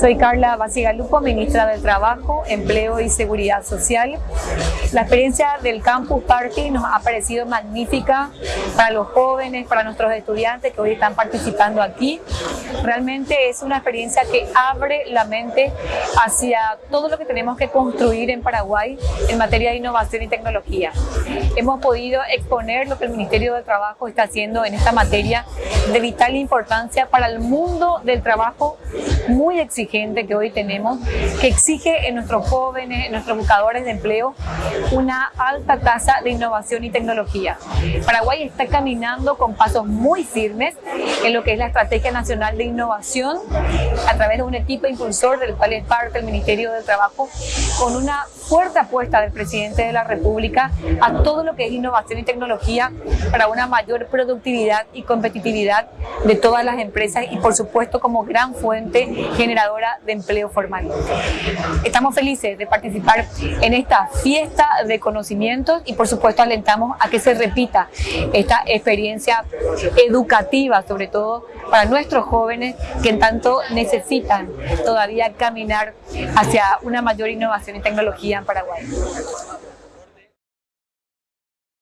Soy Carla Basigalupo, ministra del Trabajo, Empleo y Seguridad Social. La experiencia del Campus Party nos ha parecido magnífica para los jóvenes, para nuestros estudiantes que hoy están participando aquí. Realmente es una experiencia que abre la mente hacia todo lo que tenemos que construir en Paraguay en materia de innovación y tecnología. Hemos podido exponer lo que el Ministerio del Trabajo está haciendo en esta materia de vital importancia para el mundo del trabajo muy exigente que hoy tenemos, que exige en nuestros jóvenes, en nuestros buscadores de empleo, una alta tasa de innovación y tecnología. Paraguay está caminando con pasos muy firmes en lo que es la Estrategia Nacional de Innovación a través de un equipo impulsor del cual es parte el Ministerio del Trabajo, con una fuerte apuesta del Presidente de la República a todo lo que es innovación y tecnología para una mayor productividad y competitividad de todas las empresas y por supuesto como gran fuente generadora de empleo formal. Estamos felices de participar en esta fiesta de conocimientos y por supuesto alentamos a que se repita esta experiencia educativa, sobre todo para nuestros jóvenes que en tanto necesitan todavía caminar hacia una mayor innovación y tecnología en Paraguay.